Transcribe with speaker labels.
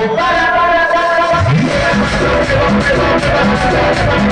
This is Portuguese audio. Speaker 1: Para, para, para, para.